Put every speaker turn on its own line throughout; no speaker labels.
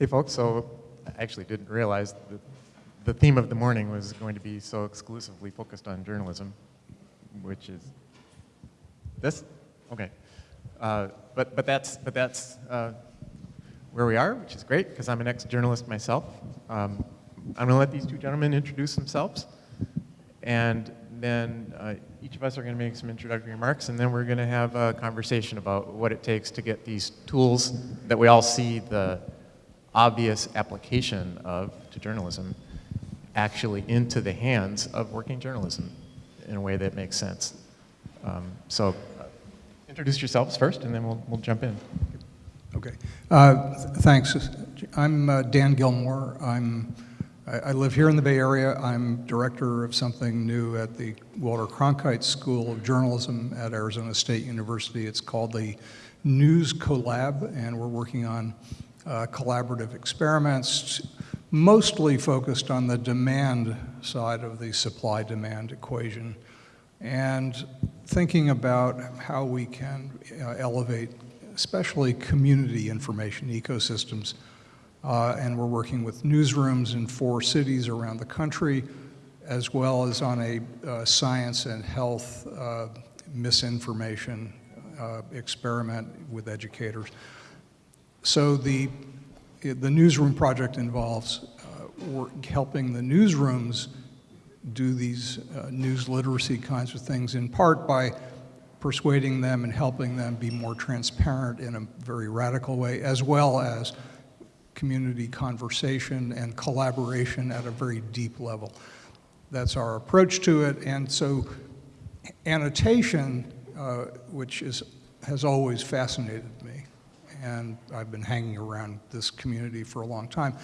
Hey folks, so I actually didn't realize that the theme of the morning was going to be so exclusively focused on journalism, which is this? Okay. Uh, but, but that's, but that's uh, where we are, which is great because I'm an ex-journalist myself. Um, I'm going to let these two gentlemen introduce themselves. And then uh, each of us are going to make some introductory remarks, and then we're going to have a conversation about what it takes to get these tools that we all see the obvious application of to journalism actually into the hands of working journalism in a way that makes sense. Um, so uh, introduce yourselves first, and then we'll, we'll jump in.
Okay. Uh, thanks. I'm uh, Dan Gillmor. I'm, I, I, live here in the Bay Area. I'm director of something new at the Walter Cronkite School of Journalism at Arizona State University. It's called the News Collab, and we're working on uh, collaborative experiments, mostly focused on the demand side of the supply-demand equation, and thinking about how we can uh, elevate especially community information ecosystems. Uh, and we're working with newsrooms in four cities around the country, as well as on a uh, science and health uh, misinformation uh, experiment with educators. So the, the newsroom project involves uh, helping the newsrooms do these uh, news literacy kinds of things, in part by persuading them and helping them be more transparent in a very radical way, as well as community conversation and collaboration at a very deep level. That's our approach to it, and so annotation, uh, which is, has always fascinated me, and I've been hanging around this community for a long time,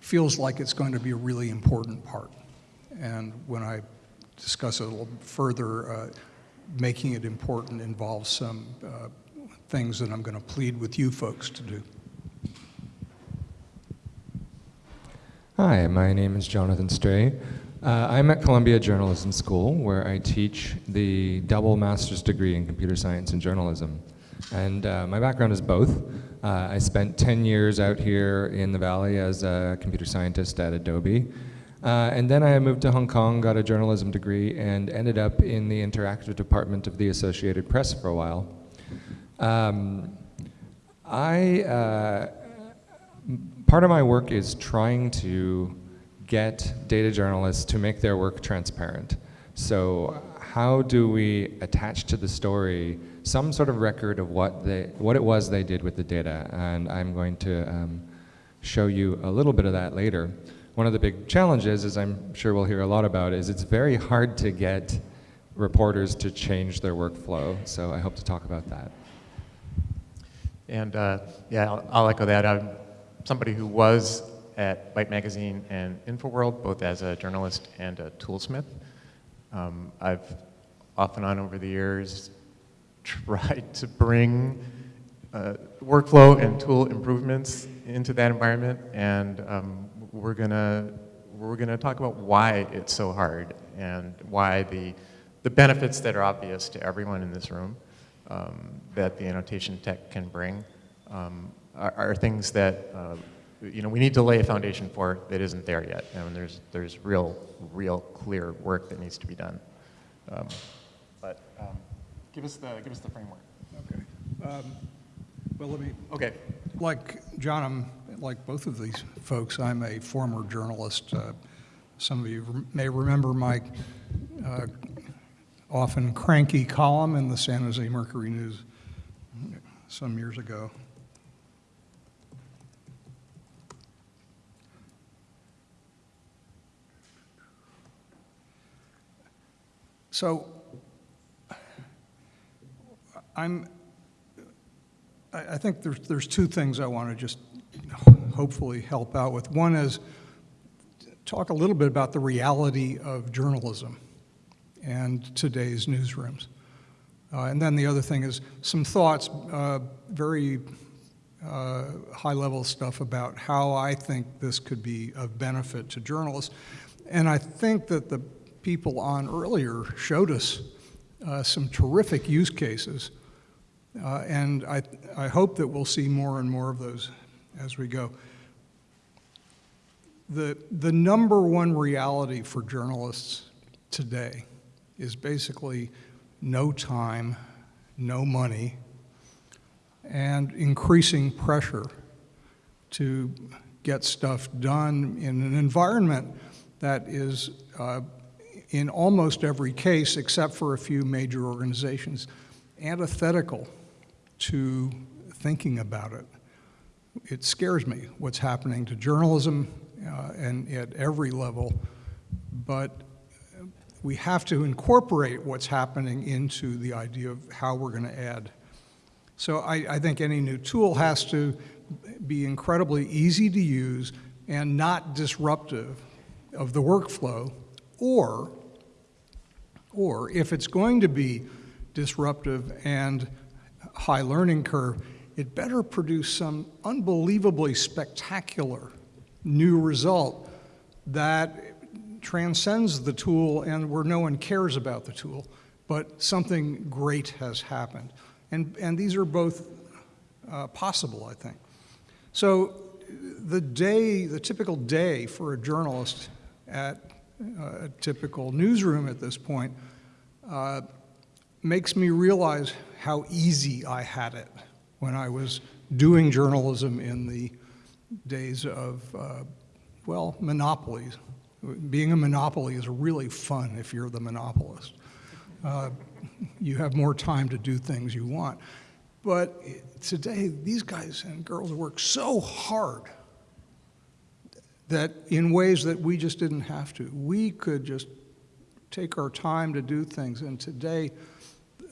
feels like it's going to be a really important part. And when I discuss it a little further, uh, making it important involves some uh, things that I'm going to plead with you folks to do.
Hi, my name is Jonathan Stray. Uh, I'm at Columbia Journalism School, where I teach the double master's degree in computer science and journalism. And uh, my background is both. Uh, I spent 10 years out here in the Valley as a computer scientist at Adobe. Uh, and then I moved to Hong Kong, got a journalism degree, and ended up in the interactive department of the Associated Press for a while. Um, I, uh, part of my work is trying to get data journalists to make their work transparent. So how do we attach to the story some sort of record of what, they, what it was they did with the data? And I'm going to um, show you a little bit of that later. One of the big challenges, as I'm sure we'll hear a lot about, is it's very hard to get reporters to change their workflow. So I hope to talk about that.
And uh, yeah, I'll, I'll, echo that. I'm somebody who was at Byte Magazine and InfoWorld, both as a journalist and a toolsmith. Um, I've off and on over the years tried to bring uh, workflow and tool improvements into that environment, and um, we're gonna we're gonna talk about why it's so hard and why the the benefits that are obvious to everyone in this room um, that the annotation tech can bring um, are, are, things that uh, you know we need to lay a foundation for that isn't there yet. and there's there's real real clear work that needs to be done. Um, but um, give us the give us the framework.
Okay. Um, well, let me.
Okay.
Like John, I'm like both of these folks, I'm a former journalist. Uh, some of you may remember my uh, often cranky column in the San Jose Mercury News some years ago. So I'm, I think there's, there's two things I want to just hopefully help out with. One is talk a little bit about the reality of journalism and today's newsrooms. Uh, and then the other thing is some thoughts, uh, very uh, high-level stuff about how I think this could be of benefit to journalists. And I think that the people on earlier showed us uh, some terrific use cases. Uh, and I, I hope that we'll see more and more of those as we go. the, the number one reality for journalists today is basically no time, no money, and increasing pressure to get stuff done in an environment that is, uh, in almost every case, except for a few major organizations, antithetical to thinking about it. It scares me what's happening to journalism uh, and at every level, but we have to incorporate what's happening into the idea of how we're going to add. So I, I think any new tool has to be incredibly easy to use and not disruptive of the workflow, or, or if it's going to be disruptive and high learning curve, it better produce some unbelievably spectacular new result that transcends the tool and where no one cares about the tool, but something great has happened. And, and these are both uh, possible, I think. So the day, the typical day for a journalist at uh, a typical newsroom at this point uh, makes me realize how easy I had it when I was doing journalism in the days of, uh, well, monopolies. Being a monopoly is really fun if you're the monopolist. Uh, you have more time to do things you want. But today, these guys and girls work so hard that in ways that we just didn't have to. We could just take our time to do things. And today,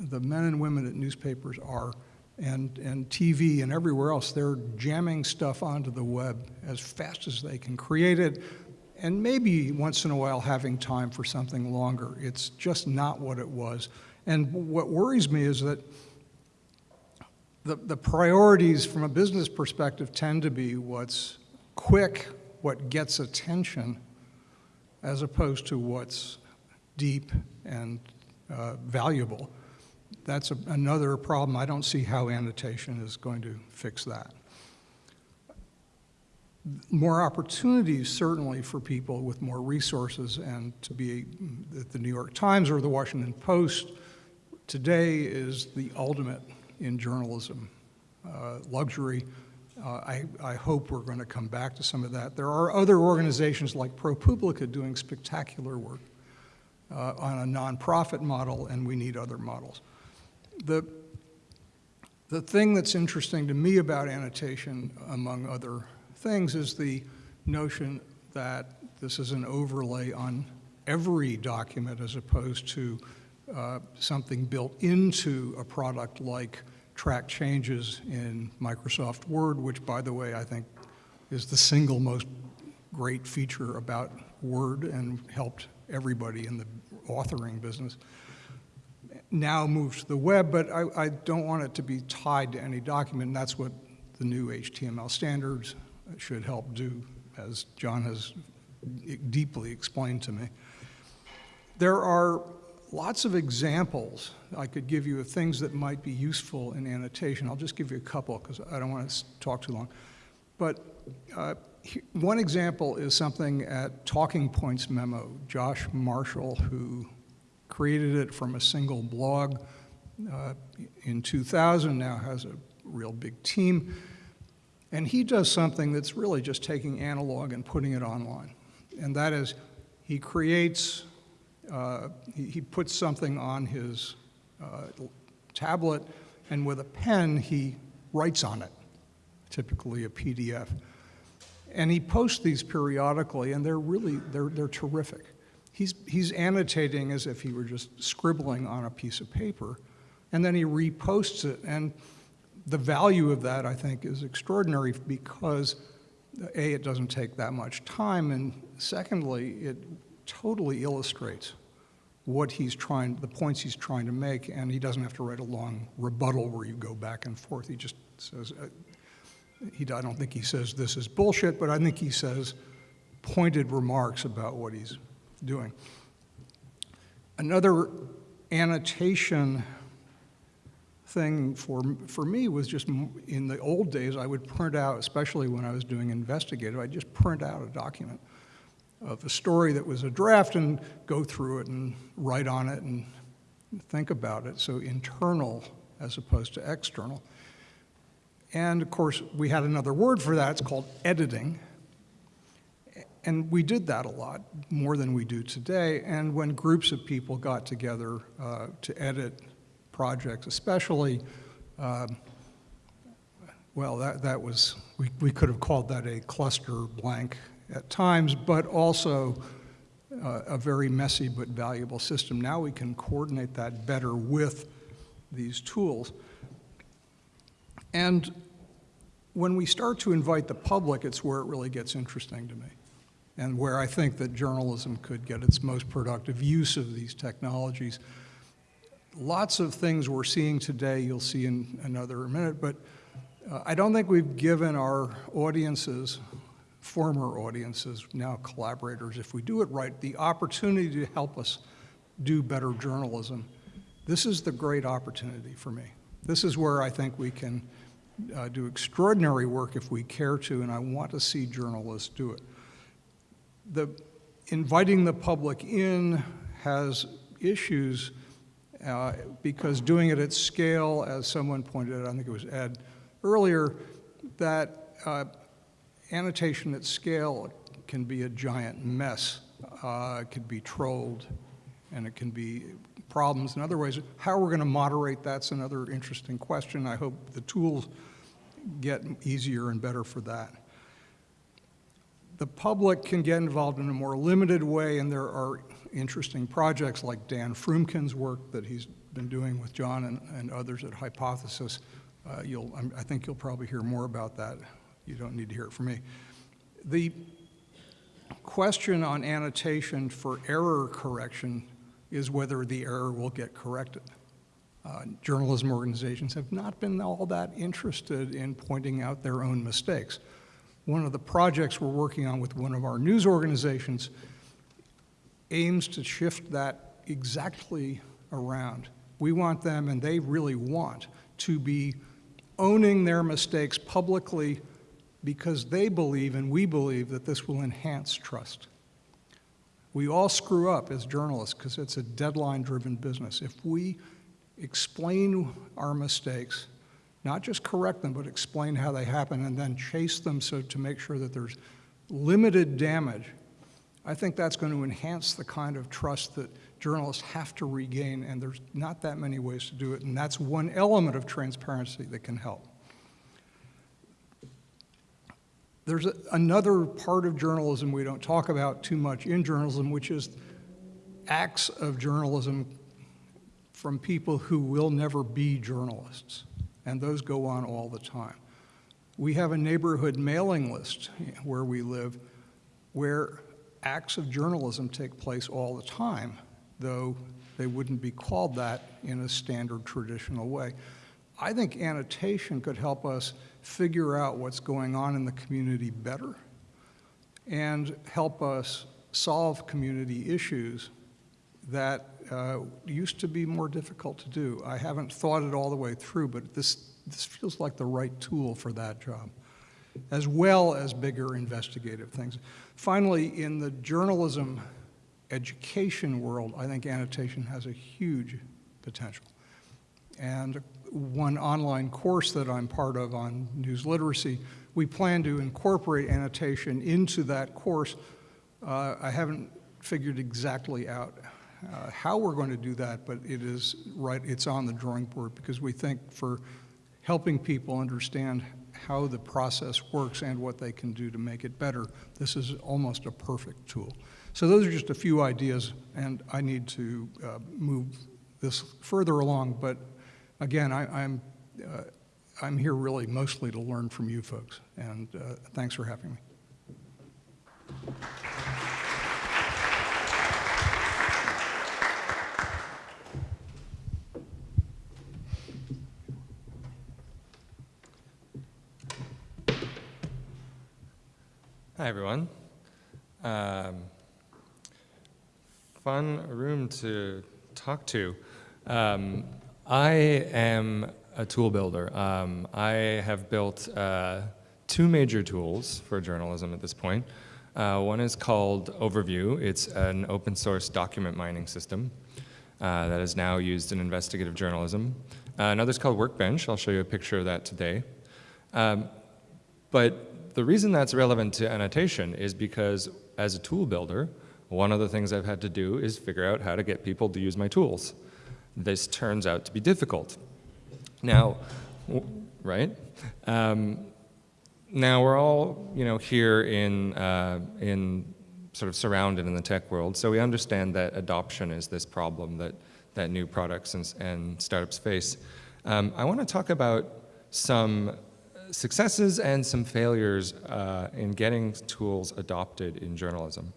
the men and women at newspapers are, and, and TV and everywhere else, they're jamming stuff onto the web as fast as they can create it, and maybe once in a while having time for something longer. It's just not what it was. And what worries me is that the, the priorities from a business perspective tend to be what's quick, what gets attention, as opposed to what's deep and uh, valuable. That's a, another problem. I don't see how annotation is going to fix that. More opportunities, certainly, for people with more resources and to be at the New York Times or the Washington Post today is the ultimate in journalism. Uh, luxury, uh, I, I, hope we're going to come back to some of that. There are other organizations like ProPublica doing spectacular work uh, on a nonprofit model, and we need other models. The, the thing that's interesting to me about annotation, among other things, is the notion that this is an overlay on every document as opposed to uh, something built into a product like track changes in Microsoft Word, which, by the way, I think is the single most great feature about Word and helped everybody in the authoring business. Now moves to the web, but I, I don't want it to be tied to any document, that's what the new HTML standards should help do, as John has deeply explained to me. There are lots of examples I could give you of things that might be useful in annotation. I'll just give you a couple because I don't want to talk too long. But uh, one example is something at Talking Points Memo. Josh Marshall, who created it from a single blog uh, in 2000, now has a real big team. And he does something that's really just taking analog and putting it online. And that is, he creates uh, he, he, puts something on his uh, tablet, and with a pen, he writes on it, typically a PDF. And he posts these periodically, and they're really, they're, they're terrific. He's, annotating as if he were just scribbling on a piece of paper, and then he reposts it. And the value of that, I think, is extraordinary because, A, it doesn't take that much time, and secondly, it totally illustrates what he's trying, the points he's trying to make, and he doesn't have to write a long rebuttal where you go back and forth. He just says, uh, he, I don't think he says this is bullshit, but I think he says pointed remarks about what he's doing. Another annotation thing for, for me was just, in the old days, I would print out, especially when I was doing investigative, I'd just print out a document of a story that was a draft and go through it and write on it and think about it. So internal as opposed to external. And of course, we had another word for that, it's called editing. And we did that a lot, more than we do today. And when groups of people got together uh, to edit projects, especially, um, well, that, that was, we, we could have called that a cluster blank at times, but also uh, a very messy but valuable system. Now we can coordinate that better with these tools. And when we start to invite the public, it's where it really gets interesting to me, and where I think that journalism could get its most productive use of these technologies. Lots of things we're seeing today, you'll see in another minute, but uh, I don't think we've given our audiences, former audiences, now collaborators, if we do it right, the opportunity to help us do better journalism. This is the great opportunity for me. This is where I think we can uh, do extraordinary work if we care to, and I want to see journalists do it. The inviting the public in has issues uh, because doing it at scale, as someone pointed out, I think it was Ed earlier, that uh, annotation at scale can be a giant mess. Uh, it can be trolled, and it can be problems in other ways. How we're going to moderate, that's another interesting question. I hope the tools get easier and better for that. The public can get involved in a more limited way, and there are interesting projects like Dan Froomkin's work that he's been doing with John and, and others at Hypothesis. Uh, you'll, I'm, I think you'll probably hear more about that. You don't need to hear it from me. The question on annotation for error correction is whether the error will get corrected. Uh, journalism organizations have not been all that interested in pointing out their own mistakes. One of the projects we're working on with one of our news organizations aims to shift that exactly around. We want them, and they really want, to be owning their mistakes publicly because they believe and we believe that this will enhance trust. We all screw up as journalists because it's a deadline-driven business. If we explain our mistakes, not just correct them, but explain how they happen and then chase them so to make sure that there's limited damage, I think that's going to enhance the kind of trust that journalists have to regain, and there's not that many ways to do it, and that's one element of transparency that can help. There's a, another part of journalism we don't talk about too much in journalism, which is acts of journalism from people who will never be journalists, and those go on all the time. We have a neighborhood mailing list where we live where acts of journalism take place all the time, though they wouldn't be called that in a standard traditional way. I think annotation could help us figure out what's going on in the community better and help us solve community issues that uh, used to be more difficult to do. I haven't thought it all the way through, but this, this feels like the right tool for that job, as well as bigger investigative things. Finally, in the journalism education world, I think annotation has a huge potential. And one online course that I'm part of on news literacy, we plan to incorporate annotation into that course. Uh, I haven't figured exactly out uh, how we're going to do that, but it is right, it's on the drawing board because we think for helping people understand how the process works and what they can do to make it better, this is almost a perfect tool. So those are just a few ideas, and I need to uh, move this further along, but again, I, am I'm, uh, I'm here really mostly to learn from you folks, and uh, thanks for having me.
Hi, everyone. Um, fun room to talk to. Um, I am a tool builder. Um, I have built uh, two major tools for journalism at this point. Uh, one is called Overview. It's an open source document mining system uh, that is now used in investigative journalism. Uh, another is called Workbench. I'll show you a picture of that today. Um, but the reason that's relevant to annotation is because as a tool builder, one of the things I've had to do is figure out how to get people to use my tools. This turns out to be difficult. Now, right? Um, now we're all, you know, here in, uh, in sort of surrounded in the tech world, so we understand that adoption is this problem that, that new products and, and startups face. Um, I want to talk about some successes and some failures uh, in getting tools adopted in journalism.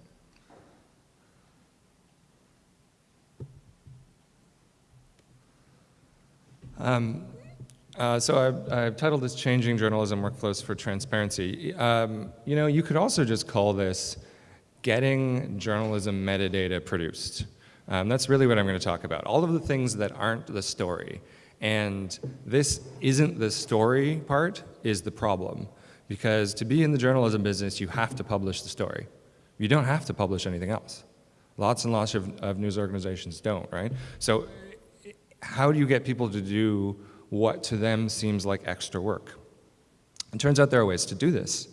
Um, uh, so I've, I've, titled this Changing Journalism Workflows for Transparency. Um, you know, you could also just call this Getting Journalism Metadata Produced. Um, that's really what I'm going to talk about. All of the things that aren't the story. And this isn't the story part is the problem. Because to be in the journalism business, you have to publish the story. You don't have to publish anything else. Lots and lots of, of news organizations don't, right? So how do you get people to do what to them seems like extra work? It turns out there are ways to do this.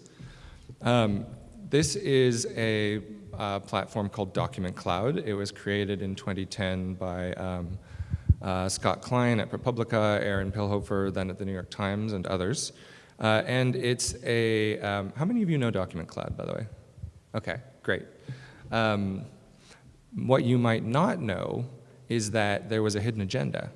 Um, this is a uh, platform called Document Cloud. It was created in 2010 by um, uh, Scott Klein at ProPublica, Aron Pilhofer, then at the New York Times, and others. Uh, and it's a, um, how many of you know Document Cloud, by the way? Okay, great. Um, what you might not know is that there was a hidden agenda.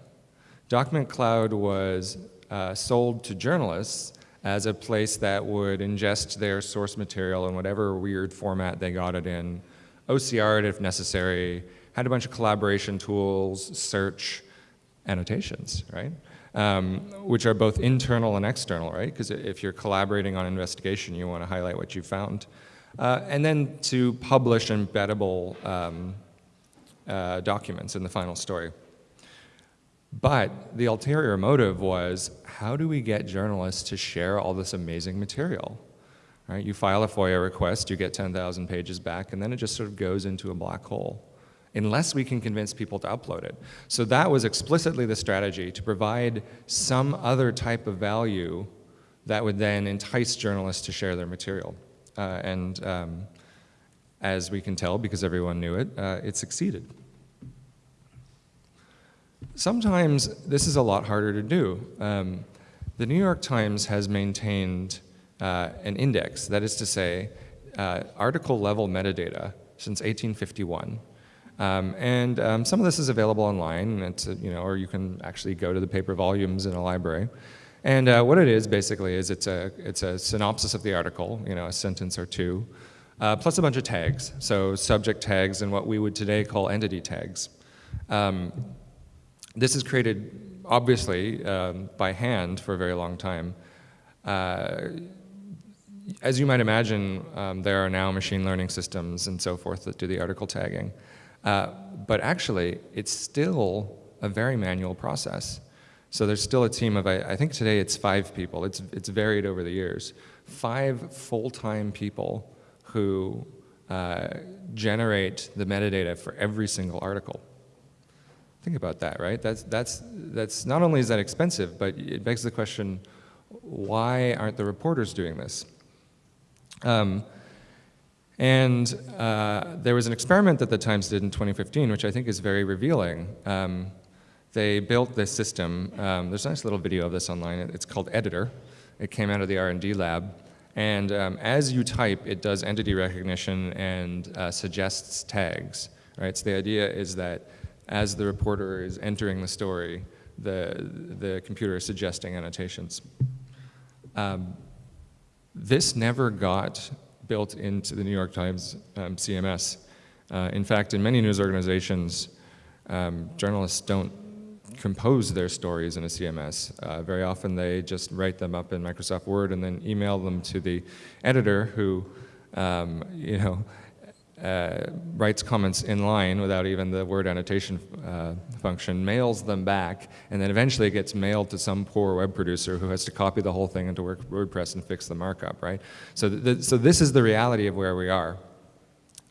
Document Cloud was uh, sold to journalists as a place that would ingest their source material in whatever weird format they got it in, OCR it if necessary, had a bunch of collaboration tools, search, annotations, right? Um, which are both internal and external, right? Because if you're collaborating on investigation, you want to highlight what you found. Uh, and then to publish embeddable um, uh, documents in the final story. But the ulterior motive was, how do we get journalists to share all this amazing material? Right? You file a FOIA request, you get 10,000 pages back, and then it just sort of goes into a black hole unless we can convince people to upload it. So that was explicitly the strategy, to provide some other type of value that would then entice journalists to share their material. Uh, and um, as we can tell, because everyone knew it, uh, it succeeded. Sometimes this is a lot harder to do. Um, the New York Times has maintained uh, an index, that is to say, uh, article level metadata since 1851. Um, and um, some of this is available online, it's, you know, or you can actually go to the paper volumes in a library. And uh, what it is basically is it's a, it's a synopsis of the article, you know, a sentence or two, uh, plus a bunch of tags. So subject tags and what we would today call entity tags. Um, this is created, obviously, um, by hand for a very long time. Uh, as you might imagine, um, there are now machine learning systems and so forth that do the article tagging. Uh, but actually, it's still a very manual process. So there's still a team of, I, I think today it's five people. It's, it's varied over the years. Five full-time people who uh, generate the metadata for every single article. Think about that, right? That's, that's, that's not only is that expensive, but it begs the question, why aren't the reporters doing this? Um, and uh, there was an experiment that the Times did in 2015, which I think is very revealing. Um, they built this system. Um, there's a nice little video of this online. It's called Editor. It came out of the R&D lab. And um, as you type, it does entity recognition and uh, suggests tags. Right? So the idea is that as the reporter is entering the story, the, the computer is suggesting annotations. Um, this never got built into the New York Times um, CMS. Uh, in fact, in many news organizations, um, journalists don't compose their stories in a CMS. Uh, very often they just write them up in Microsoft Word and then email them to the editor who, um, you know, uh, writes comments in line without even the word annotation uh, function, mails them back, and then eventually it gets mailed to some poor web producer who has to copy the whole thing into WordPress and fix the markup, right? So, th so this is the reality of where we are.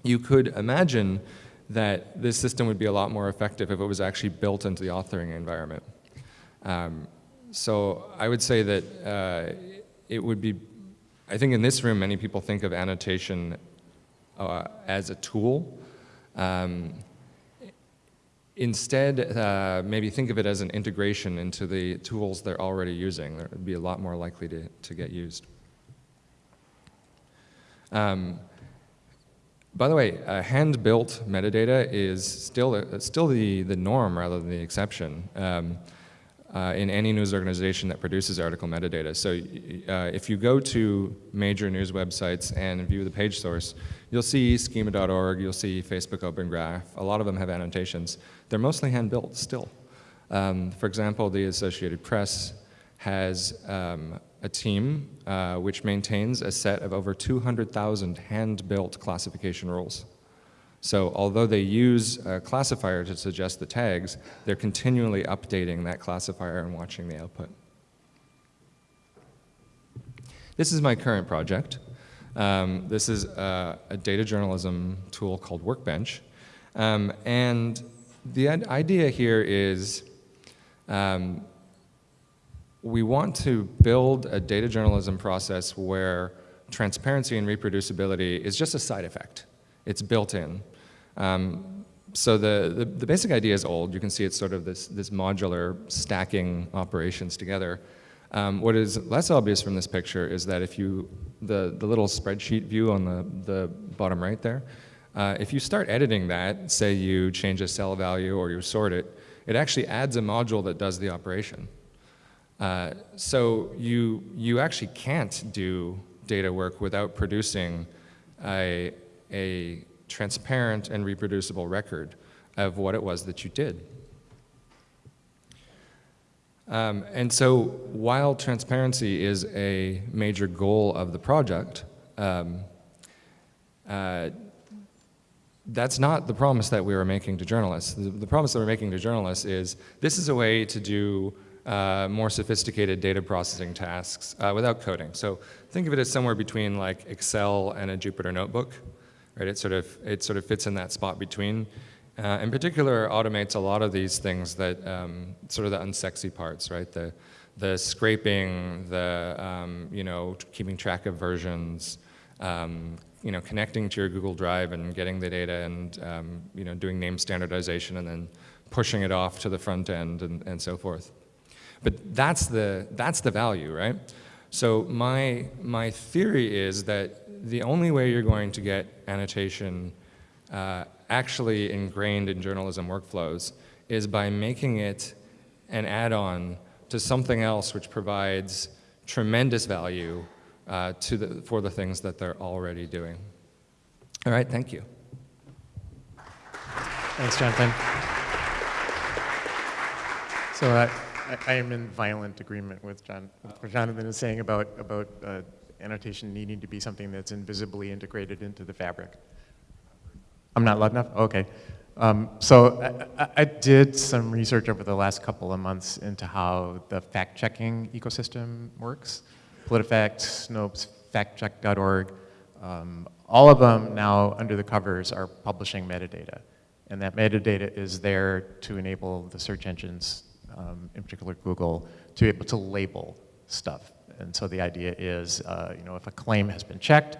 You could imagine that this system would be a lot more effective if it was actually built into the authoring environment. Um, so I would say that uh, it would be, I think in this room, many people think of annotation uh, as a tool. Um, instead, uh, maybe think of it as an integration into the tools they're already using. It would be a lot more likely to, to get used. Um, by the way, uh, hand-built metadata is still, uh, still the, the norm rather than the exception um, uh, in any news organization that produces article metadata. So uh, if you go to major news websites and view the page source, you'll see schema.org, you'll see Facebook Open Graph. A lot of them have annotations. They're mostly hand-built still. Um, for example, the Associated Press has um, a team uh, which maintains a set of over 200,000 hand-built classification rules. So although they use a classifier to suggest the tags, they're continually updating that classifier and watching the output. This is my current project. Um, this is a, a, data journalism tool called Workbench. Um, and the idea here is um, we want to build a data journalism process where transparency and reproducibility is just a side effect. It's built in. Um, so the, the, the, basic idea is old. You can see it's sort of this, this modular stacking operations together. Um, what is less obvious from this picture is that if you, the, the little spreadsheet view on the, the bottom right there, uh, if you start editing that, say you change a cell value or you sort it, it actually adds a module that does the operation. Uh, so you, you actually can't do data work without producing a, a transparent and reproducible record of what it was that you did. Um, and so while transparency is a major goal of the project, um, uh, that's not the promise that we were making to journalists. The, the, promise that we're making to journalists is this is a way to do uh, more sophisticated data processing tasks uh, without coding. So think of it as somewhere between like Excel and a Jupyter notebook, right? It sort of, it sort of fits in that spot between. Uh, in particular, automates a lot of these things that, um, sort of the unsexy parts, right? The, the scraping, the, um, you know, keeping track of versions, um, you know, connecting to your Google Drive and getting the data and, um, you know, doing name standardization and then pushing it off to the front end and, and so forth. But that's the, that's the value, right? So my, my theory is that the only way you're going to get annotation uh, actually ingrained in journalism workflows is by making it an add-on to something else which provides tremendous value uh, to the, for the things that they're already doing. All right, thank you.
Thanks, Jonathan. So uh, I, I, am in violent agreement with, John, with what Jonathan is saying about, about uh, annotation needing to be something that's invisibly integrated into the fabric. I'm not loud enough? Okay. Um, so I, I, did some research over the last couple of months into how the fact-checking ecosystem works. PolitiFact, Snopes, factcheck.org, um, all of them now under the covers are publishing metadata. And that metadata is there to enable the search engines, um, in particular Google, to be able to label stuff. And so the idea is, uh, you know, if a claim has been checked,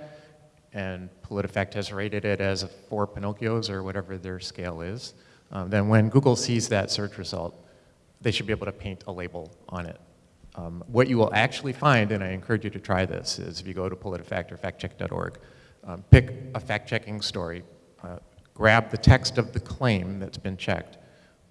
and PolitiFact has rated it as four Pinocchios or whatever their scale is, um, then when Google sees that search result, they should be able to paint a label on it. Um, what you will actually find, and I encourage you to try this, is if you go to PolitiFact or factcheck.org, um, pick a fact-checking story, uh, grab the text of the claim that's been checked,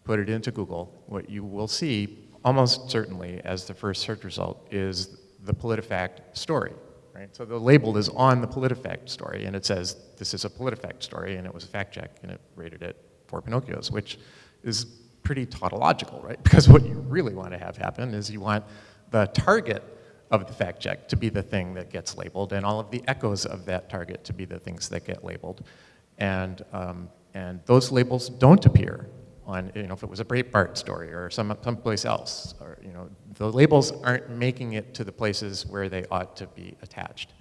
put it into Google. What you will see, almost certainly, as the first search result is the PolitiFact story. Right? So the label is on the PolitiFact story, and it says, this is a PolitiFact story, and it was a fact check, and it rated it four Pinocchios, which is pretty tautological, right? Because what you really want to have happen is you want the target of the fact check to be the thing that gets labeled and all of the echoes of that target to be the things that get labeled. And, um, and those labels don't appear on, you know, if it was a Breitbart story or some, someplace else, or, you know, the labels aren't making it to the places where they ought to be attached.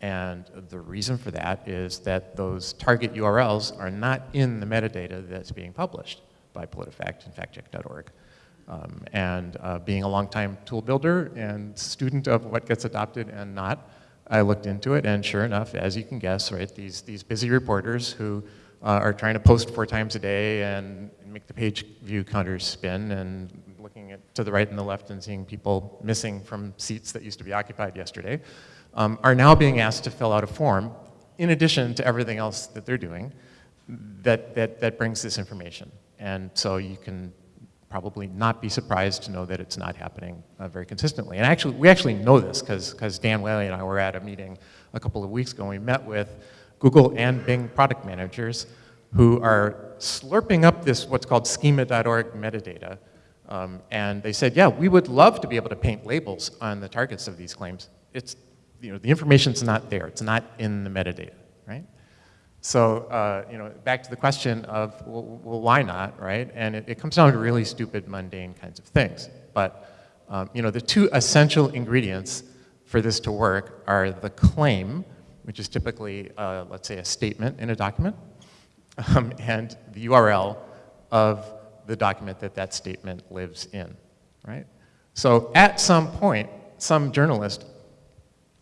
And the reason for that is that those target URLs are not in the metadata that's being published by PolitiFact and factcheck.org. Um, and uh, being a longtime tool builder and student of what gets adopted and not, I looked into it, and sure enough, as you can guess, right, these, these busy reporters who uh, are trying to post four times a day and make the page view counters spin and looking at, to the right and the left and seeing people missing from seats that used to be occupied yesterday, um, are now being asked to fill out a form in addition to everything else that they're doing that, that, that brings this information. And so you can probably not be surprised to know that it's not happening uh, very consistently. And actually, we actually know this because Dan Whaley and I were at a meeting a couple of weeks ago. And we met with Google and Bing product managers who are slurping up this what's called schema.org metadata. Um, and they said, yeah, we would love to be able to paint labels on the targets of these claims. It's, you know, the information's not there. It's not in the metadata, right? So, uh, you know, back to the question of, well, well why not, right? And it, it, comes down to really stupid, mundane kinds of things. But, um, you know, the two essential ingredients for this to work are the claim, which is typically, uh, let's say, a statement in a document, um, and the URL of the document that that statement lives in, right? So at some point, some journalist,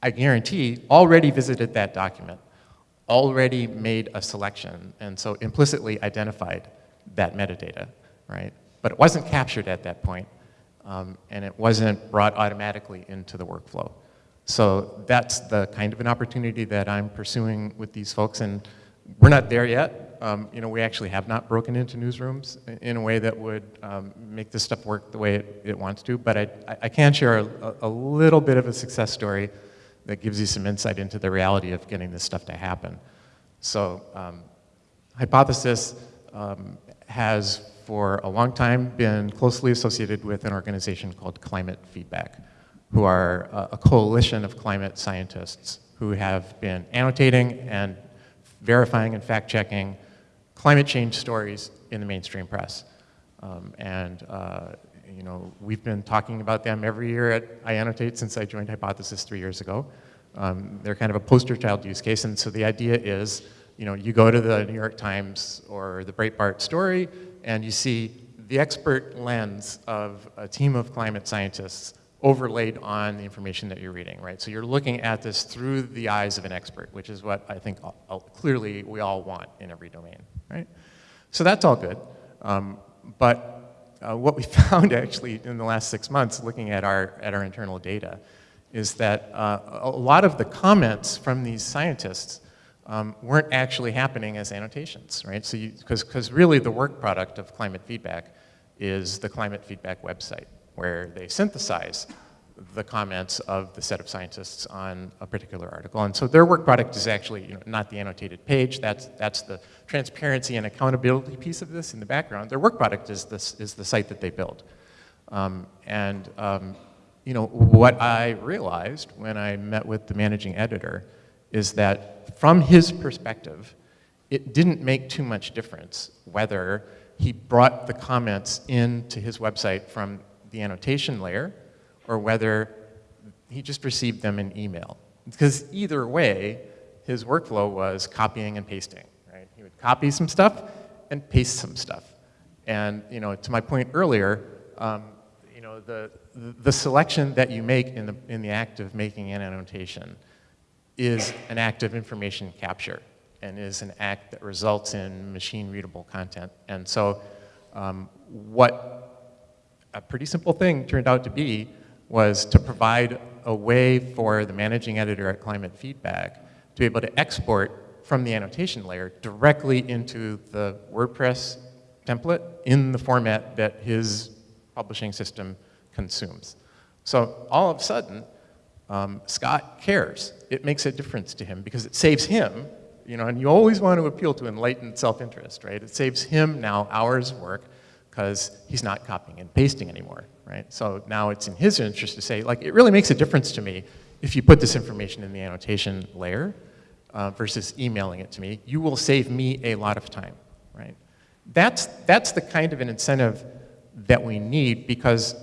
I guarantee, already visited that document already made a selection and so implicitly identified that metadata, right? But it wasn't captured at that point, um, and it wasn't brought automatically into the workflow. So that's the kind of an opportunity that I'm pursuing with these folks, and we're not there yet. Um, you know, we actually have not broken into newsrooms in a way that would um, make this stuff work the way it, it wants to, but I, I can share a, a little bit of a success story that gives you some insight into the reality of getting this stuff to happen. So um, Hypothesis um, has for a long time been closely associated with an organization called Climate Feedback, who are a, a coalition of climate scientists who have been annotating and verifying and fact-checking climate change stories in the mainstream press. Um, and uh, you know, we've been talking about them every year at iAnnotate since I joined Hypothesis three years ago. Um, they're kind of a poster child use case, and so the idea is, you know, you go to the New York Times or the Breitbart story, and you see the expert lens of a team of climate scientists overlaid on the information that you're reading, right? So you're looking at this through the eyes of an expert, which is what I think clearly we all want in every domain, right? So that's all good. Um, but uh, what we found actually in the last six months looking at our, at our internal data is that uh, a lot of the comments from these scientists um, weren't actually happening as annotations, right? So because really the work product of climate feedback is the climate feedback website where they synthesize the comments of the set of scientists on a particular article. And so their work product is actually you know, not the annotated page, that's, that's the transparency and accountability piece of this in the background. Their work product is, this, is the site that they build. Um, and um, you know, what I realized when I met with the managing editor is that from his perspective, it didn't make too much difference whether he brought the comments into his website from the annotation layer or whether he just received them in email. Because either way, his workflow was copying and pasting, right? He would copy some stuff and paste some stuff. And, you know, to my point earlier, um, you know, the, the selection that you make in the, in the act of making an annotation is an act of information capture and is an act that results in machine readable content. And so um, what a pretty simple thing turned out to be was to provide a way for the managing editor at Climate Feedback to be able to export from the annotation layer directly into the WordPress template in the format that his publishing system consumes. So all of a sudden, um, Scott cares. It makes a difference to him because it saves him, you know, and you always want to appeal to enlightened self-interest, right? It saves him now hours of work because he's not copying and pasting anymore, right? So now it's in his interest to say, like, it really makes a difference to me if you put this information in the annotation layer uh, versus emailing it to me. You will save me a lot of time, right? That's, that's the kind of an incentive that we need because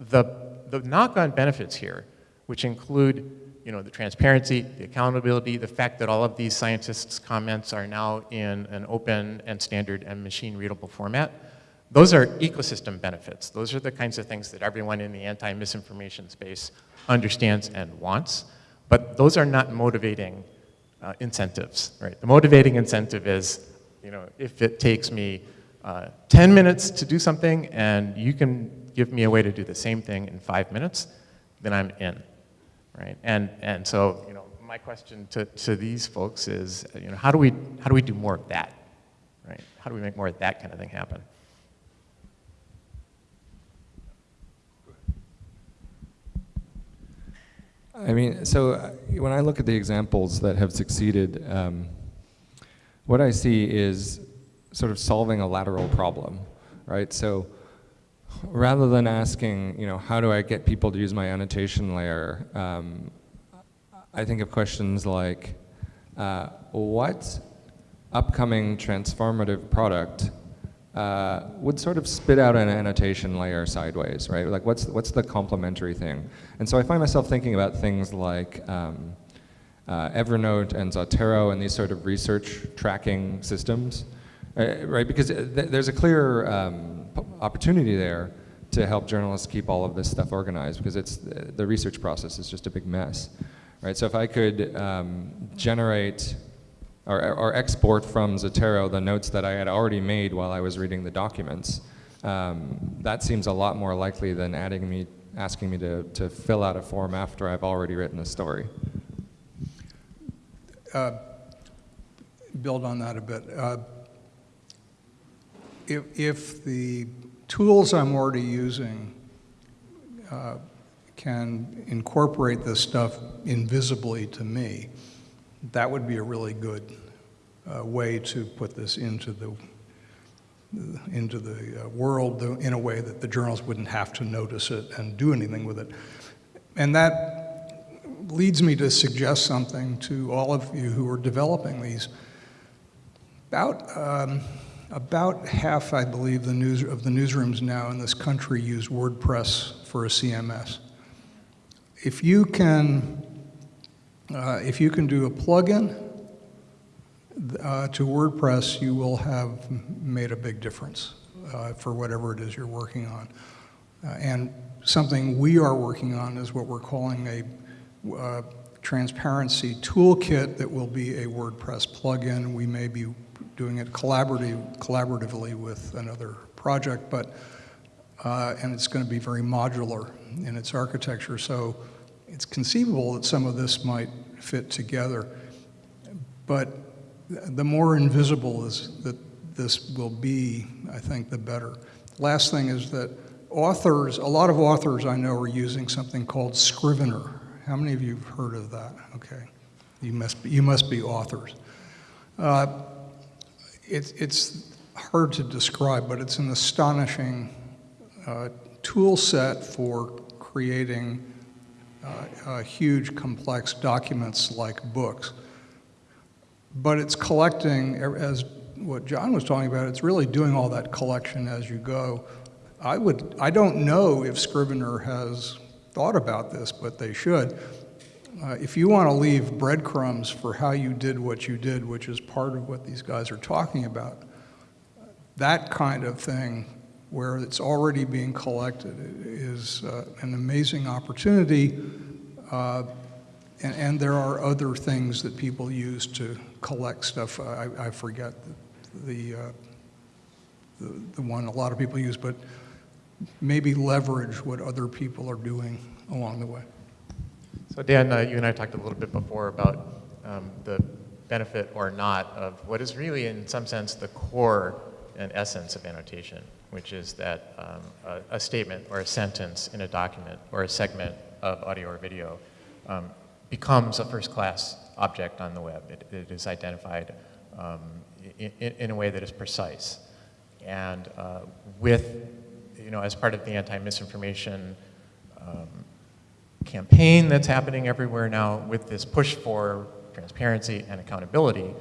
the, the knock-on benefits here, which include you know, the transparency, the accountability, the fact that all of these scientists' comments are now in an open and standard and machine-readable format, those are ecosystem benefits. Those are the kinds of things that everyone in the anti-misinformation space understands and wants, but those are not motivating uh, incentives, right? The motivating incentive is, you know, if it takes me uh, 10 minutes to do something and you can give me a way to do the same thing in five minutes, then I'm in, right? And, and so, you know, my question to, to these folks is, you know, how do we, how do we do more of that, right? How do we make more of that kind of thing happen?
I mean, so uh, when I look at the examples that have succeeded, um, what I see is sort of solving a lateral problem, right? So rather than asking, you know, how do I get people to use my annotation layer, um, I think of questions like, uh, what upcoming transformative product uh, would sort of spit out an annotation layer sideways, right? Like what's, what's the complementary thing? And so I find myself thinking about things like um, uh, Evernote and Zotero and these sort of research tracking systems, uh, right? Because th there's a clear um, opportunity there to help journalists keep all of this stuff organized because it's, the research process is just a big mess, right? So if I could um, generate or, or, export from Zotero the notes that I had already made while I was reading the documents. Um, that seems a lot more likely than adding me, asking me to, to fill out a form after I've already written a story.
Uh, build on that a bit. Uh, if, if the tools I'm already using uh, can incorporate this stuff invisibly to me, that would be a really good uh, way to put this into the into the uh, world in a way that the journalists wouldn't have to notice it and do anything with it. And that leads me to suggest something to all of you who are developing these. About, um, about half, I believe, the news, of the newsrooms now in this country use WordPress for a CMS. If you can uh, if you can do a plugin uh, to WordPress, you will have made a big difference uh, for whatever it is you're working on. Uh, and something we are working on is what we're calling a uh, transparency toolkit that will be a WordPress plugin. We may be doing it collaborative, collaboratively with another project, but and it's going to be very modular in its architecture. So it's conceivable that some of this might fit together, but the more invisible is that this will be, I think, the better. Last thing is that authors, a lot of authors I know are using something called Scrivener. How many of you have heard of that? Okay, you must be, you must be authors. Uh, it, it's hard to describe, but it's an astonishing uh, tool set for creating uh, uh, huge, complex documents like books. But it's collecting, as what John was talking about, it's really doing all that collection as you go. I would, I don't know if Scrivener has thought about this, but they should. Uh, if you want to leave breadcrumbs for how you did what you did, which is part of what these guys are talking about, that kind of thing where it's already being collected is uh, an amazing opportunity. Uh, and, and, there are other things that people use to collect stuff. I, I forget the, the, uh, the, the one a lot of people use, but maybe leverage what other people are doing along the way.
So Dan, uh, you and I talked a little bit before about um, the benefit or not of what is really in some sense the core and essence of annotation which is that um, a, a, statement or a sentence in a document or a segment of audio or video um, becomes a first-class object on the web. It, it is identified um, in, in, a way that is precise. And uh, with, you know, as part of the anti-misinformation um, campaign that's happening everywhere now, with this push for transparency and accountability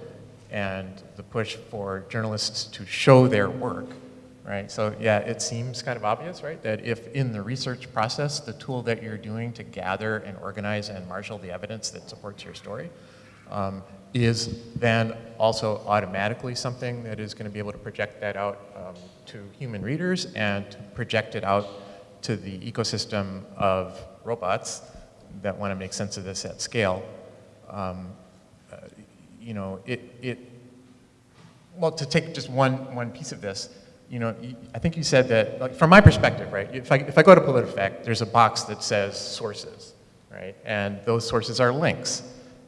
and the push for journalists to show their work, right? So yeah, it seems kind of obvious, right? That if in the research process, the tool that you're doing to gather and organize and marshal the evidence that supports your story um, is then also automatically something that is going to be able to project that out um, to human readers and project it out to the ecosystem of robots that want to make sense of this at scale. Um, you know, it, it, well, to take just one, one piece of this, you know, I think you said that, like, from my perspective, right, if I, if I go to PolitiFact, there's a box that says sources, right? And those sources are links,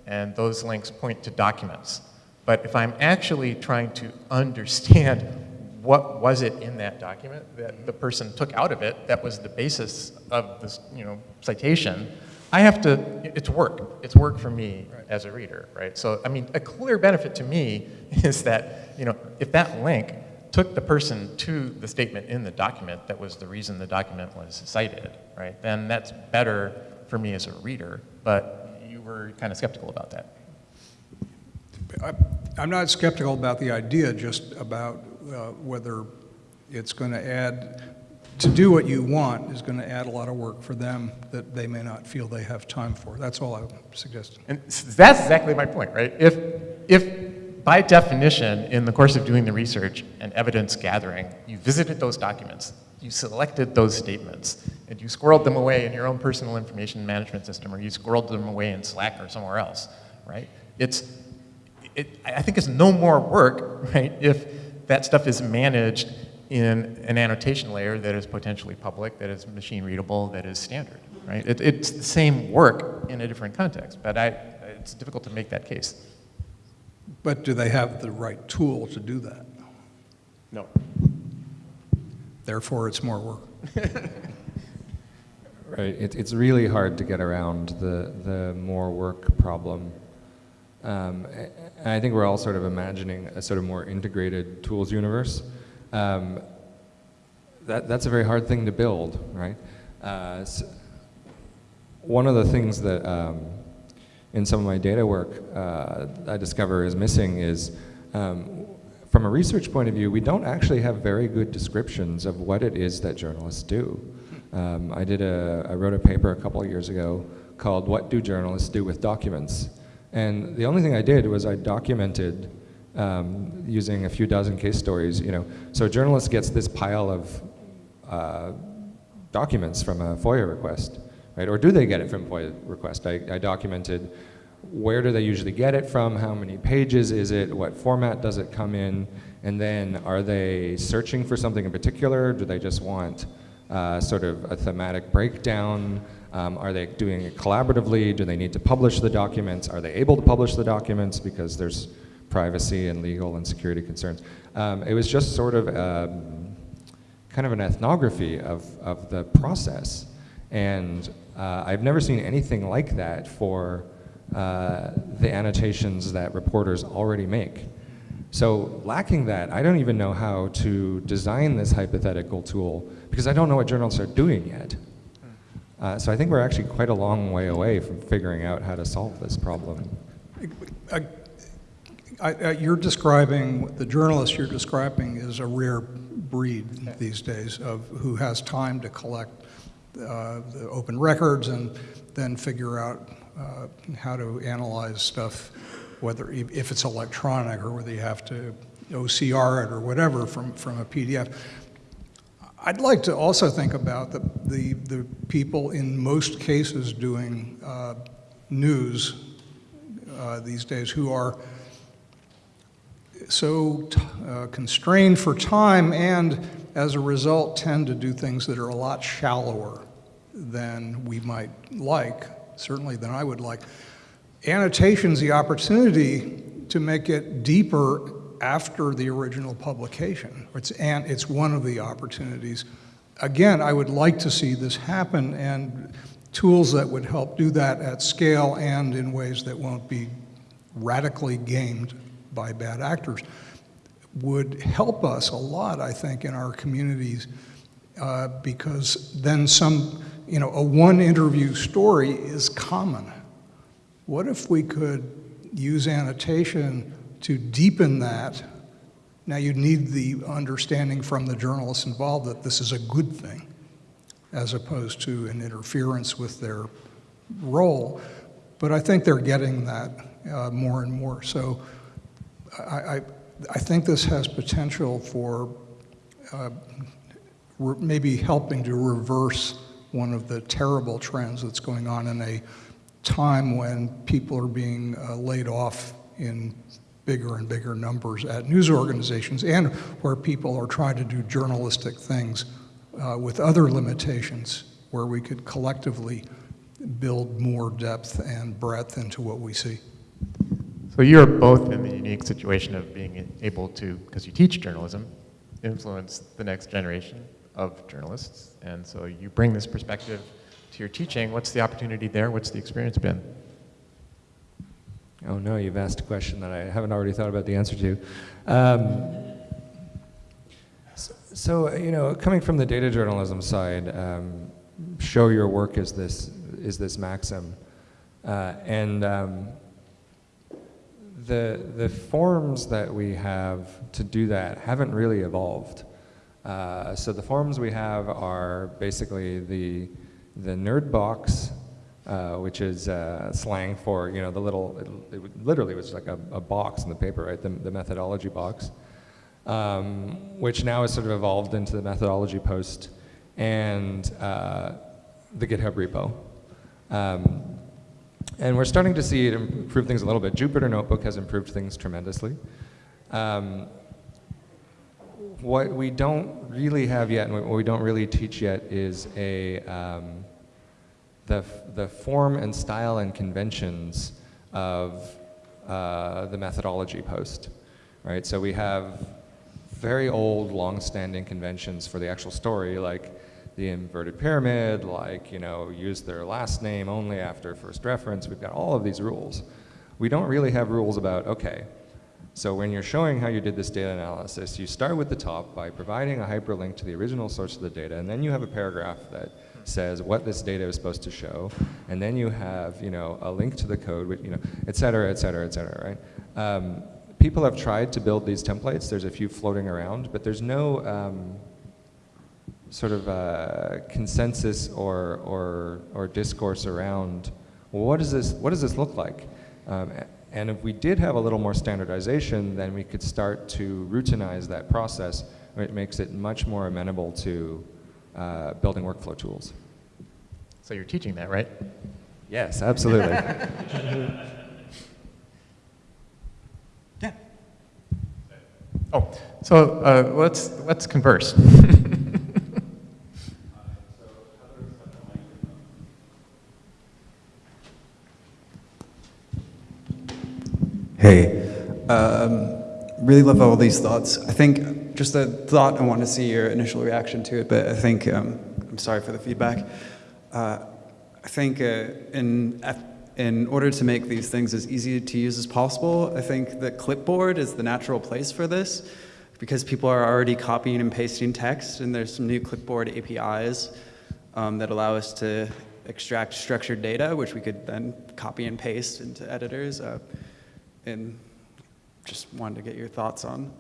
and those links point to documents. But if I'm actually trying to understand what was it in that document that the person took out of it that was the basis of this, you know, citation, I have to, it's work. It's work for me as a reader, right? So, I mean, a clear benefit to me is that, you know, if that link took the person to the statement in the document that was the reason the document was cited, right, then that's better for me as a reader. But you were kind of skeptical about that.
I- I'm not skeptical about the idea, just about uh, whether it's going to add, to do what you want is going to add a lot of work for them that they may not feel they have time for. That's all I'm suggesting.
And that's exactly my point, right? If, if by definition, in the course of doing the research and evidence gathering, you visited those documents, you selected those statements, and you squirreled them away in your own personal information management system, or you squirreled them away in Slack or somewhere else, right? It's, it, I I think it's no more work, right, if that stuff is managed in an annotation layer that is potentially public, that is machine readable, that is standard, right? It, it's the same work in a different context, but I, it's difficult to make that case.
But do they have the right tool to do that?
No.
Therefore, it's more work.
Right. It, it's really hard to get around the, the more work problem. Um, and I think we're all sort of imagining a sort of more integrated tools universe. Um, that, that's a very hard thing to build, right? Uh, s one of the things that um, in some of my data work uh, I discover is missing is um, from a research point of view, we don't actually have very good descriptions of what it is that journalists do. Um, I did a, I wrote a paper a couple of years ago called "What Do Journalists Do with Documents?" And the only thing I did was I documented um, using a few dozen case stories. You know, so a journalist gets this pile of uh, documents from a FOIA request, right? Or do they get it from FOIA request? I, I documented where do they usually get it from, how many pages is it, what format does it come in, and then are they searching for something in particular? Do they just want uh, sort of a thematic breakdown? Um, are they doing it collaboratively? Do they need to publish the documents? Are they able to publish the documents because there's privacy and legal and security concerns? Um, it was just sort of um, kind of an ethnography of, of the process. And uh, I've never seen anything like that for uh, the annotations that reporters already make. So lacking that, I don't even know how to design this hypothetical tool because I don't know what journalists are doing yet. Uh, so I think we're actually quite a long way away from figuring out how to solve this problem.
I- I- You're describing, the journalist you're describing is a rare breed these days of, who has time to collect uh, the open records and then figure out uh, how to analyze stuff, whether, if if it's electronic or whether you have to OCR it or whatever from, from a PDF. I'd like to also think about the, the, the people in most cases doing uh, news uh, these days who are so uh, constrained for time and as a result tend to do things that are a lot shallower than we might like, certainly than I would like. Annotation's the opportunity to make it deeper after the original publication. It's, and it's one of the opportunities. Again, I would like to see this happen and tools that would help do that at scale and in ways that won't be radically gamed by bad actors would help us a lot, I think, in our communities uh, because then some, you know, a one interview story is common. What if we could use annotation to deepen that, now you need the understanding from the journalists involved that this is a good thing, as opposed to an interference with their role. But I think they're getting that uh, more and more. So I, I, I think this has potential for uh, maybe helping to reverse one of the terrible trends that's going on in a time when people are being uh, laid off in bigger and bigger numbers at news organizations and where people are trying to do journalistic things uh, with other limitations where we could collectively build more depth and breadth into what we see.
So you're both in the unique situation of being able to, because you teach journalism, influence the next generation of journalists. And so you bring this perspective to your teaching. What's the opportunity there? What's the experience been?
Oh no, you've asked a question that I haven't already thought about the answer to. Um, so, you know, coming from the data journalism side, um, show your work is this is this maxim, uh, and um, the the forms that we have to do that haven't really evolved. Uh, so the forms we have are basically the the nerd box uh, which is uh, slang for you know the little it, it literally was like a, a, box in the paper right the, the methodology box um, which now has sort of evolved into the methodology post and uh, the github repo um, and we're starting to see it improve things a little bit jupyter notebook has improved things tremendously um, what we don't really have yet and what we don't really teach yet is a um, the, the form and style and conventions of uh, the methodology post, right? So we have very old, long-standing conventions for the actual story, like the inverted pyramid, like, you know, use their last name only after first reference. We've got all of these rules. We don't really have rules about, okay, so when you're showing how you did this data analysis, you start with the top by providing a hyperlink to the original source of the data, and then you have a paragraph that says what this data is supposed to show, and then you have you know a link to the code, with you know, et cetera, et cetera, et cetera, right? Um, people have tried to build these templates. There's a few floating around, but there's no um, sort of uh, consensus or, or, or discourse around well, what does this what does this look like? Um, and if we did have a little more standardization, then we could start to routinize that process. It makes it much more amenable to uh, building workflow tools.
So you're teaching that, right?
Yes, absolutely.
yeah.
Oh, so uh, let's let's converse.
hey, um, really love all these thoughts. I think just a thought. I want to see your initial reaction to it, but I think um, I'm sorry for the feedback. Uh, I think uh, in in order to make these things as easy to use as possible, I think that clipboard is the natural place for this because people are already copying and pasting text, and there's some new clipboard APIs um, that allow us to extract structured data, which we could then copy and paste into editors. Uh, and just wanted to get your thoughts on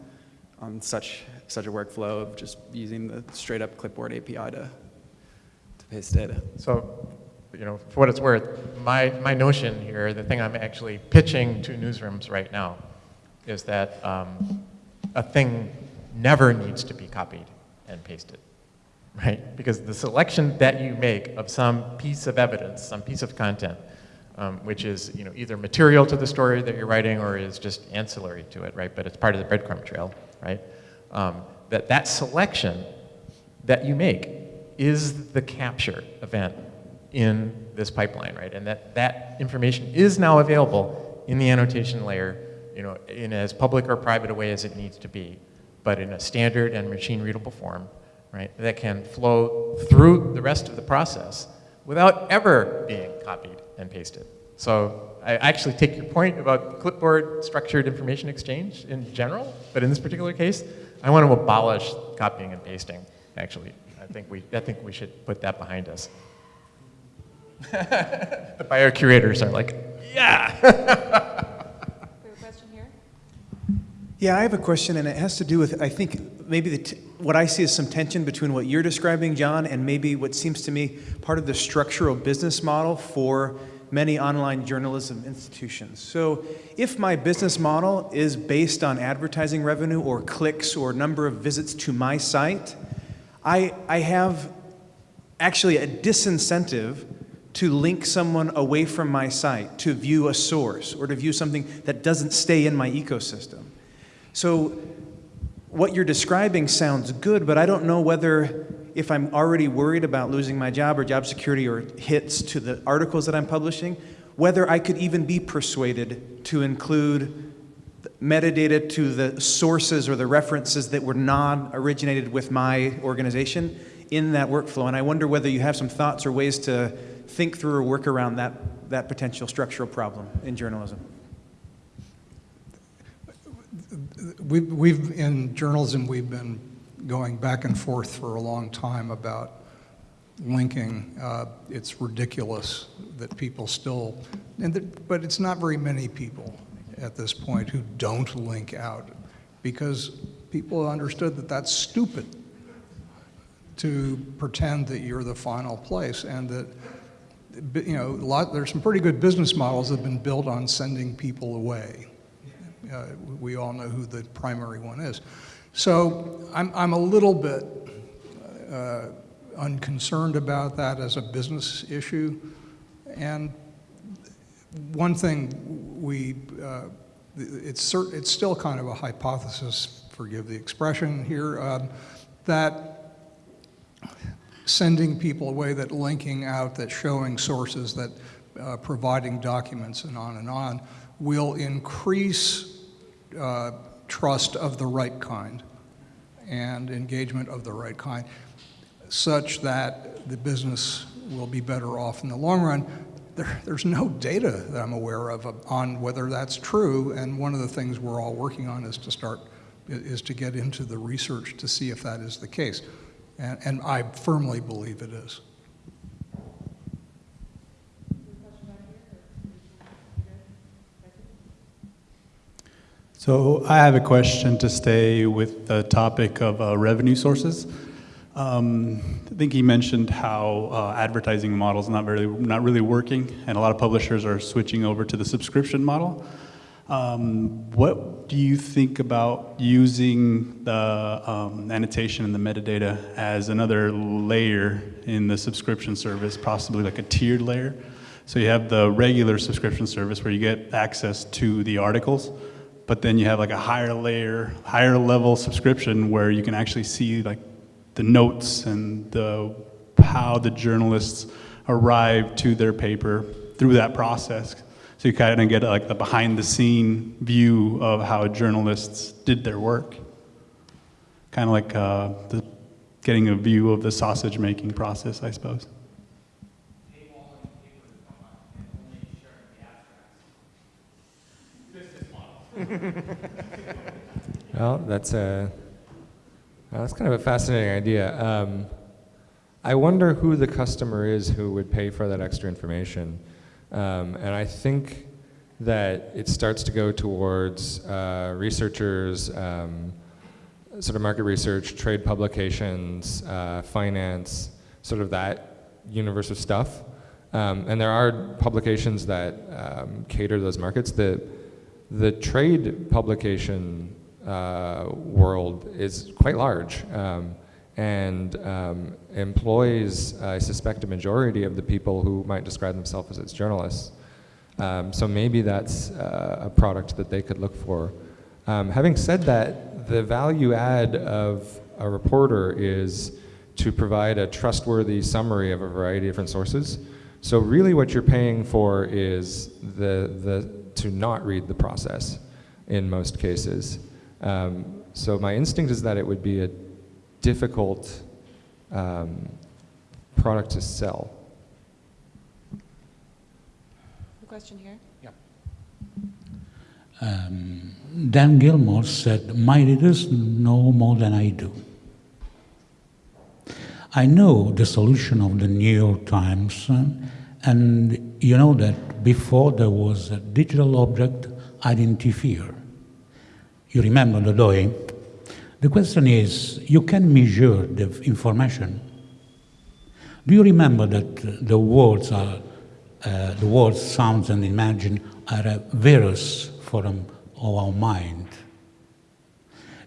on such such a workflow of just using the straight up clipboard API to to paste data.
So, you know, for what it's worth, my my notion here, the thing I'm actually pitching to newsrooms right now, is that um, a thing never needs to be copied and pasted, right? Because the selection that you make of some piece of evidence, some piece of content, um, which is you know either material to the story that you're writing or is just ancillary to it, right? But it's part of the breadcrumb trail right? Um, that that selection that you make is the capture event in this pipeline, right? And that that information is now available in the annotation layer, you know, in as public or private a way as it needs to be, but in a standard and machine readable form, right? That can flow through the rest of the process without ever being copied and pasted. So I actually take your point about clipboard structured information exchange in general, but in this particular case, I want to abolish copying and pasting, actually. I think we, I think we should put that behind us. the bio curators are like, yeah!
We have a question here?
Yeah, I have a question, and it has to do with, I think, maybe what I see is some tension between what you're describing, John, and maybe what seems to me part of the structural business model for many online journalism institutions. So, if my business model is based on advertising revenue or clicks or number of visits to my site, I, I have actually a disincentive to link someone away from my site to view a source or to view something that doesn't stay in my ecosystem. So, what you're describing sounds good, but I don't know whether, if I'm already worried about losing my job or job security or hits to the articles that I'm publishing, whether I could even be persuaded to include metadata to the sources or the references that were not originated with my organization in that workflow. And I wonder whether you have some thoughts or ways to think through or work around that, that potential structural problem in journalism.
We've, we've, in journalism, we've been going back and forth for a long time about linking. Uh, it's ridiculous that people still, and but it's not very many people at this point who don't link out because people understood that that's stupid to pretend that you're the final place and that you know a lot, there's some pretty good business models that have been built on sending people away uh, we all know who the primary one is. So I'm, I'm a little bit uh, unconcerned about that as a business issue. And one thing we, uh, it's, it's still kind of a hypothesis, forgive the expression here, um, that sending people away, that linking out, that showing sources, that uh, providing documents and on and on will increase uh, trust of the right kind and engagement of the right kind, such that the business will be better off in the long run. There, there's no data that I'm aware of on whether that's true, and one of the things we're all working on is to start is to get into the research to see if that is the case, and, and I firmly believe it is.
So I have a question to stay with the topic of uh, revenue sources. Um, I think he mentioned how uh, advertising models not really not really working, and a lot of publishers are switching over to the subscription model. Um, what do you think about using the um, annotation and the metadata as another layer in the subscription service, possibly like a tiered layer? So you have the regular subscription service where you get access to the articles, but then you have like a higher layer, higher level subscription where you can actually see like the notes and the how the journalists arrive to their paper through that process. So you kind of get like the behind the scene view of how journalists did their work. Kind of like uh, the, getting a view of the sausage making process, I suppose.
well, that's a that's kind of a fascinating idea. Um, I wonder who the customer is who would pay for that extra information, um, and I think that it starts to go towards uh, researchers, um, sort of market research, trade publications, uh, finance, sort of that universe of stuff. Um, and there are publications that um, cater to those markets. The the trade publication uh, world is quite large um, and um, employs, I suspect, a majority of the people who might describe themselves as its journalists. Um, so maybe that's uh, a product that they could look for. Um, having said that, the value add of a reporter is to provide a trustworthy summary of a variety of different sources. So really what you're paying for is the, the to not read the process in most cases. Um, so my instinct is that it would be a difficult um, product to sell.
The question here.
Yeah.
Um, Dan Gillmor said, My readers know more than I do. I know the solution of the New York Times, uh, and you know that before there was a digital object identifier. You remember the DOI? The question is, you can measure the information. Do you remember that uh, the words are, uh, the words, sounds, and imagine are a virus form of our mind?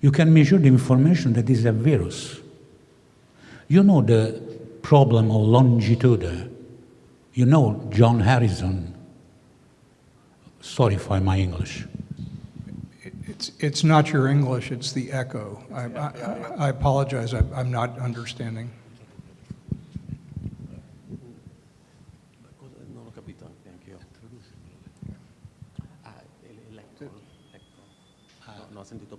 You can measure the information that is a virus. You know the problem of longitude. You know John Harrison. Sorry for my English.
It's, it's not your English, it's the echo. I, I, I apologize, I, I'm not understanding.
Non ho capito neanche io. Ah, l'electron. No, no, ho sentito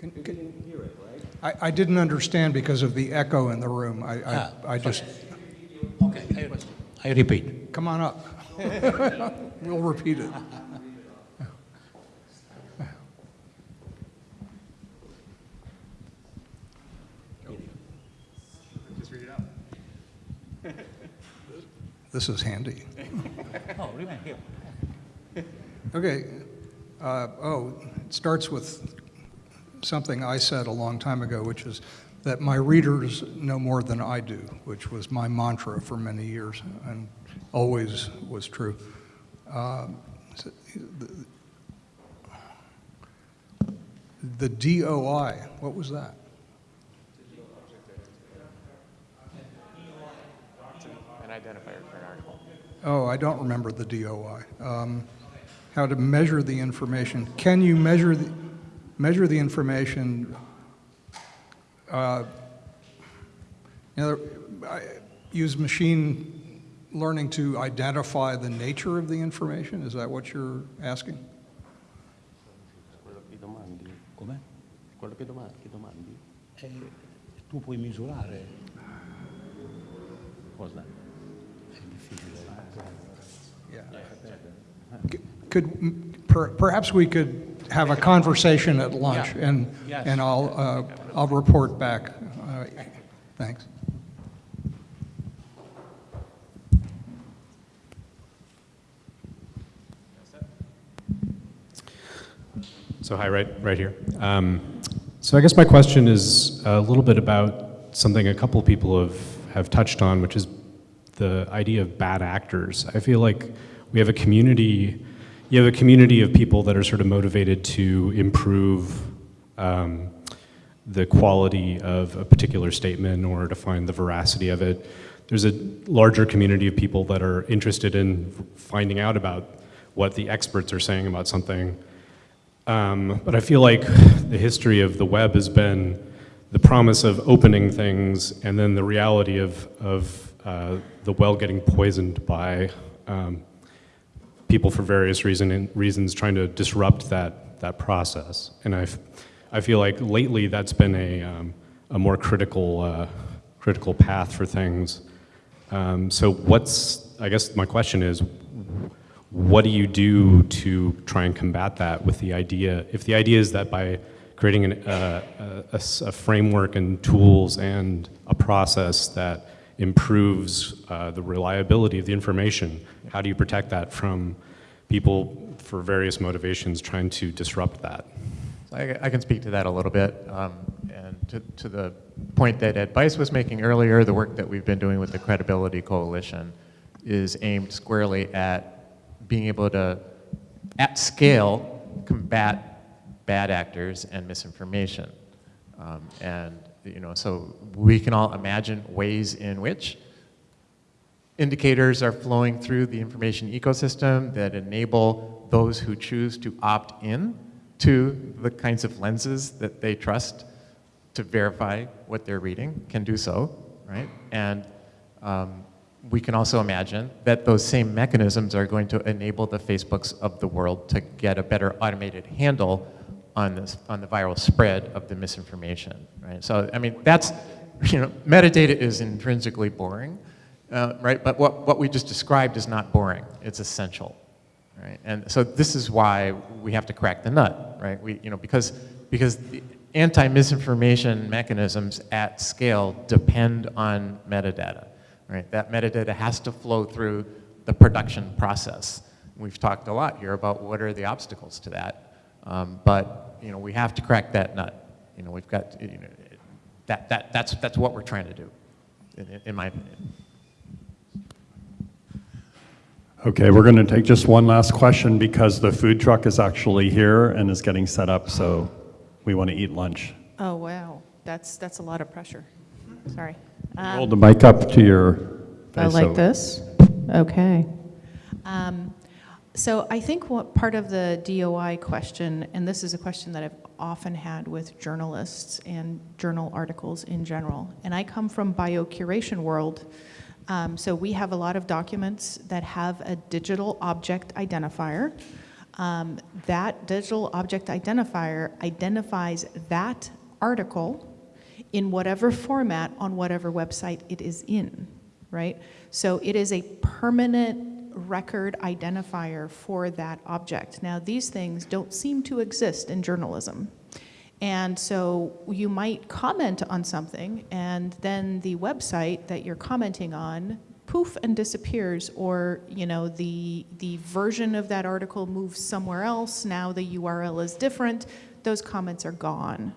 bene.
Ah, non, ripeterò? Devo ripetere?
Can- can- I, I didn't understand because of the echo in the room. I,
Ah,
I, I just,
Okay, I, I repeat.
come on up. We'll repeat it. This is handy.
Oh, remain here.
Okay. Uh, oh, it starts with something I said a long time ago, which is that my readers know more than I do, which was my mantra for many years and always was true. Um, the- The DOI, what was that?
An identifier for an article.
Oh, I don't remember the DOI. Um, How to measure the information. Can you measure the, measure the information? uh, You know, I- use machine learning to identify the nature of the information? Is that what you're asking?
Quello che domandi.
Come?
Quello che domandi. Che domandi.
Tu puoi misurare.
Cosa?
È difficile.
Yeah. Could, per- perhaps we could have a conversation at lunch, and,
Yes.
and I'll, uh, I'll report back. Uh, Thanks.
So hi, right, right here. Um, so I guess my question is a little bit about something a couple people have, have touched on, which is the idea of bad actors. I feel like we have a community, you have a community of people that are sort of motivated to improve um, the quality of a particular statement or to find the veracity of it. There's a larger community of people that are interested in finding out about what the experts are saying about something. Um, but I feel like the history of the web has been the promise of opening things and then the reality of, of uh, the well getting poisoned by um, people for various reason, reasons trying to disrupt that, that process. And I, I feel like lately that's been a, um, a more critical, uh, critical path for things. Um, so what's, I guess my question is, what do you do to try and combat that with the idea, if the idea is that by creating an, uh, a, a framework and tools and a process that improves uh, the reliability of the information, how do you protect that from people for various motivations trying to disrupt that?
I, I can speak to that a little bit. Um, and to, to the point that Ed Bice was making earlier, the work that we've been doing with the Credibility Coalition is aimed squarely at being able to, at scale, combat bad actors and misinformation. Um, and, you know, so we can all imagine ways in which indicators are flowing through the information ecosystem that enable those who choose to opt in to the kinds of lenses that they trust to verify what they're reading can do so, right? And um, we can also imagine that those same mechanisms are going to enable the Facebooks of the world to get a better automated handle on this on the viral spread of the misinformation, right? So I mean that's you know metadata is intrinsically boring, uh, right? But what what we just described is not boring; it's essential, right? And so this is why we have to crack the nut, right? We you know because because the anti-misinformation mechanisms at scale depend on metadata right? That metadata has to flow through the production process. We've talked a lot here about what are the obstacles to that. Um, but, you know, we have to crack that nut. You know, we've got, you know, that, that, that's, that's what we're trying to do, in, in my opinion.
Okay, we're going to take just one last question because the food truck is actually here and is getting set up, so we want to eat lunch.
Oh, wow. That's, that's a lot of pressure. Sorry.
Hold the mic up to your
I like
so-
this. Okay. Um, So I think what part of the DOI question, and this is a question that I've often had with journalists and journal articles in general, and I come from biocuration world, um, so we have a lot of documents that have a digital object identifier. Um, that digital object identifier identifies that article in whatever format on whatever website it is in, right? So it is a permanent record identifier for that object. Now, these things don't seem to exist in journalism. And so you might comment on something, and then the website that you're commenting on poof and disappears, or you know the the version of that article moves somewhere else. Now the URL is different. Those comments are gone,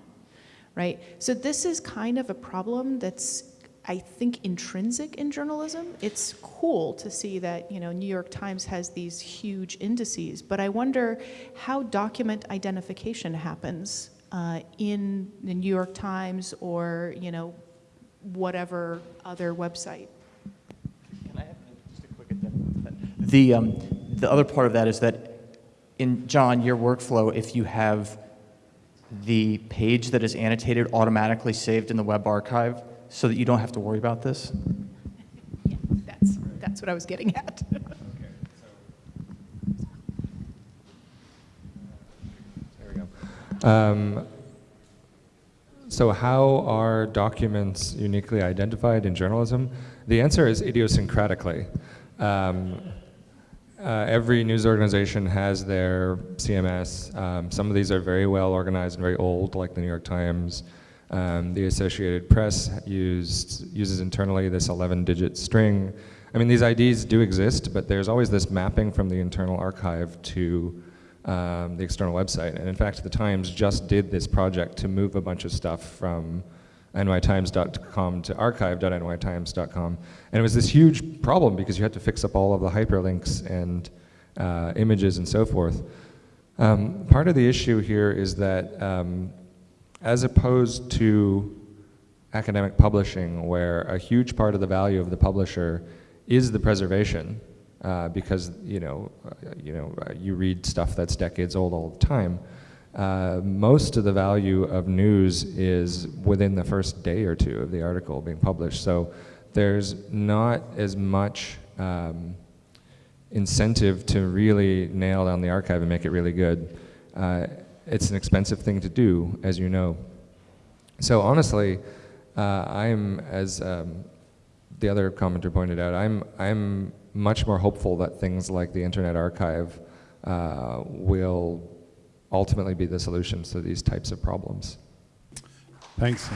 right? So this is kind of a problem that's I think intrinsic in journalism. It's cool to see that you know New York Times has these huge indices, but I wonder how document identification happens uh, in the New York Times or you know whatever other website.
Can I have just a quick addendum? The, um, the other part of that is that in, John, your workflow, if you have the page that is annotated automatically saved in the web archive so that you don't have to worry about this?
Yeah, that's that's what I was getting at.
There we go. Um, so how are documents uniquely identified in journalism? The answer is idiosyncratically. Um, uh, every news organization has their CMS. Um, some of these are very well organized and very old, like the New York Times. Um, the Associated Press used, uses internally this 11-digit string. I mean, these IDs do exist, but there's always this mapping from the internal archive to um, the external website. And in fact, the Times just did this project to move a bunch of stuff from nytimes.com to archive.nytimes.com. And it was this huge problem because you had to fix up all of the hyperlinks and uh, images and so forth. Um, part of the issue here is that um, as opposed to academic publishing, where a huge part of the value of the publisher is the preservation, uh, because you know, uh, you know, uh, you read stuff that's decades old all the time. Uh, most of the value of news is within the first day or two of the article being published. So there's not as much um, incentive to really nail down the archive and make it really good. It's an expensive thing to do, as you know. So honestly, uh, I'm, as um, the other commenter pointed out, I'm, I'm much more hopeful that things like the Internet Archive uh, will ultimately be the solutions to these types of problems.
Thanks.